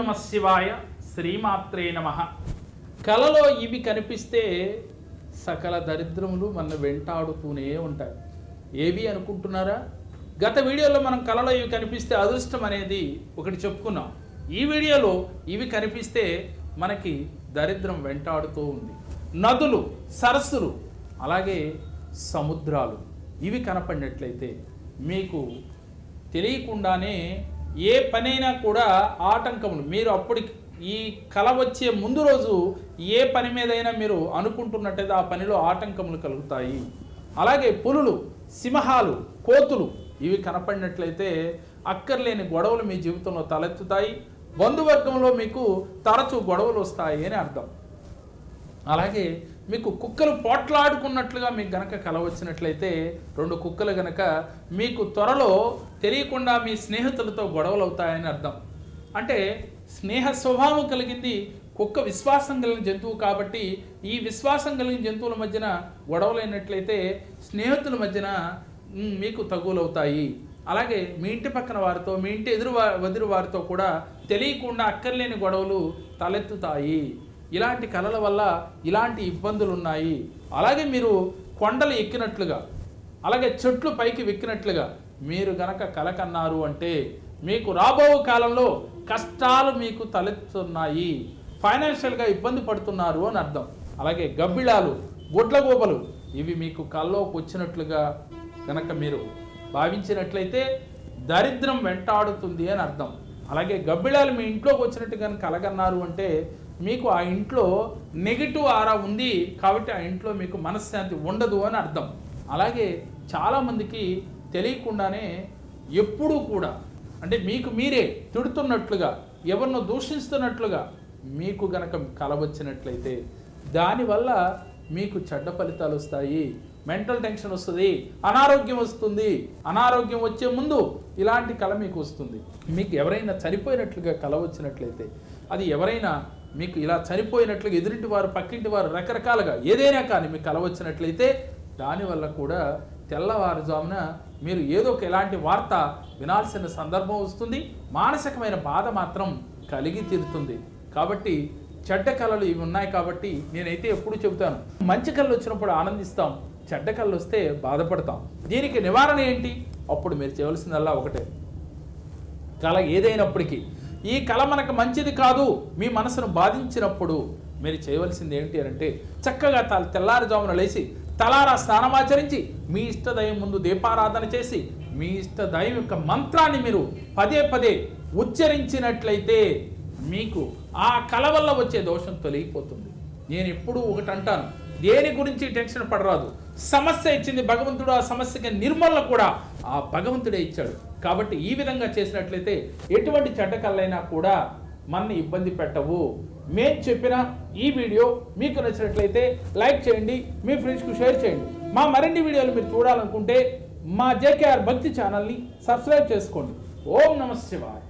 నమ శివాయ శ్రీమాత్రే నమ. కలలో ఇవి కనిపిస్తే సకల దరిద్రములు మన వెంటాడుతూనే ఉంటాయి. ఏవి అనుకుంటున్నారా? గత వీడియోలో మనం కలలో ఇవి కనిపిస్తే అదృష్టం అనేది ఒకటి చెప్పుకున్నాం. ఈ వీడియోలో ఇవి కనిపిస్తే మనకి దరిద్రం వెంటాడుతూ ఉంది. నదులు సరస్సులు అలాగే సముద్రాలు ఇవి కనపడినట్లయితే మీకు తెలియకుండానే ఏ పనైనా కూడా ఆటంకములు. మీరు అప్పటికి ఈ కల వచ్చే ముందు రోజు ఏ పని మీదైనా మీరు అనుకుంటున్నట్టయితే ఆ పనిలో ఆటంకములు కలుగుతాయి. అలాగే పులులు సింహాలు కోతులు ఇవి కనపడినట్లయితే అక్కర్లేని గొడవలు మీ జీవితంలో తలెత్తుతాయి. బంధువర్గంలో మీకు తరచూ గొడవలు వస్తాయి అని అర్థం. అలాగే మీకు కుక్కలు పోట్లాడుకున్నట్లుగా మీకు గనక కల వచ్చినట్లయితే రెండు కుక్కలు గనక మీకు త్వరలో తెలియకుండా మీ స్నేహితులతో గొడవలు అవుతాయని అర్థం. అంటే స్నేహ స్వభావం కలిగింది కుక్క విశ్వాసం కలిగిన జంతువు కాబట్టి ఈ విశ్వాసం కలిగిన జంతువుల మధ్యన గొడవలైనట్లయితే స్నేహితుల మధ్యన మీకు తగులవుతాయి అలాగే మీ ఇంటి పక్కన వారితో మీ ఇంటి ఎదురు వదిలి వారితో కూడా తెలియకుండా అక్కర్లేని గొడవలు తలెత్తుతాయి. ఇలాంటి కళల వల్ల ఇలాంటి ఇబ్బందులు ఉన్నాయి అలాగే మీరు కొండలు ఎక్కినట్లుగా అలాగే చెట్లు పైకి వెక్కినట్లుగా మీరు గనక కలకన్నారు అంటే మీకు రాబో కాలంలో కష్టాలు మీకు తలెత్తున్నాయి ఫైనాన్షియల్గా ఇబ్బంది పడుతున్నారు అని అర్థం. అలాగే గబ్బిళాలు గుడ్లగోబలు ఇవి మీకు కల్లోకి వచ్చినట్లుగా గనక మీరు భావించినట్లయితే దరిద్రం వెంటాడుతుంది అని అర్థం. అలాగే గబ్బిళాలు మీ ఇంట్లోకి వచ్చినట్టు కనుక కలగన్నారు అంటే మీకు ఆ ఇంట్లో నెగిటివ్ ఆరా ఉంది కాబట్టి ఆ ఇంట్లో మీకు మనశ్శాంతి ఉండదు అని అర్థం. అలాగే చాలామందికి తెలియకుండానే ఎప్పుడూ కూడా అంటే మీకు మీరే తిడుతున్నట్లుగా ఎవరినో దూషిస్తున్నట్లుగా మీకు గనక కల వచ్చినట్లయితే దానివల్ల మీకు చెడ్డ ఫలితాలు వస్తాయి. మెంటల్ టెన్షన్ వస్తుంది అనారోగ్యం వస్తుంది. అనారోగ్యం వచ్చే ముందు ఇలాంటి కళ మీకు వస్తుంది. మీకు ఎవరైనా చనిపోయినట్లుగా కళ వచ్చినట్లయితే అది ఎవరైనా మీకు ఇలా చనిపోయినట్లుగా ఎదురింటి వారు పక్కింటి వారు రకరకాలుగా ఏదైనా కానీ మీకు కలవచ్చినట్లయితే దానివల్ల కూడా తెల్లవారుజామున మీరు ఏదో ఒక ఎలాంటి వార్త వినాల్సిన సందర్భం వస్తుంది. మానసికమైన బాధ మాత్రం కలిగి తీరుతుంది. కాబట్టి చెడ్డ కళలు ఇవి ఉన్నాయి కాబట్టి నేనైతే ఎప్పుడు చెబుతాను. మంచి కళ్ళు వచ్చినప్పుడు ఆనందిస్తాం. చెడ్డ కళ్ళు వస్తే బాధపడతాం. దీనికి నివారణ ఏంటి? అప్పుడు మీరు చేయవలసిందల్లా ఒకటే. కళ ఏదైనప్పటికీ ఈ కళ మనకు మంచిది కాదు మీ మనసును బాధించినప్పుడు మీరు చేయవలసింది ఏంటి అంటే చక్కగా త తెల్లారుజామున లేచి తలారా స్నానమాచరించి మీ ఇష్టదయం ముందు దీపారాధన చేసి మీ ఇష్టదయం యొక్క మంత్రాన్ని మీరు పదే పదే ఉచ్చరించినట్లయితే మీకు ఆ కళ వల్ల వచ్చే దోషం తొలగిపోతుంది. నేను ఎప్పుడూ ఒకటి అంటాను దేని గురించి టెన్షన్ పడరాదు. సమస్య ఇచ్చింది భగవంతుడు ఆ సమస్యకి నిర్మూలన కూడా ఆ భగవంతుడే ఇచ్చాడు. కాబట్టి ఈ విధంగా చేసినట్లయితే ఎటువంటి చెడ్డ కూడా మనని ఇబ్బంది పెట్టవు. మేము చెప్పిన ఈ వీడియో మీకు నచ్చినట్లయితే లైక్ చేయండి మీ ఫ్రెండ్స్కు షేర్ చేయండి. మా మరిన్ని వీడియోలు మీరు చూడాలనుకుంటే మా జేకేఆర్ భక్తి ఛానల్ని సబ్స్క్రైబ్ చేసుకోండి. ఓం నమ శివాయ.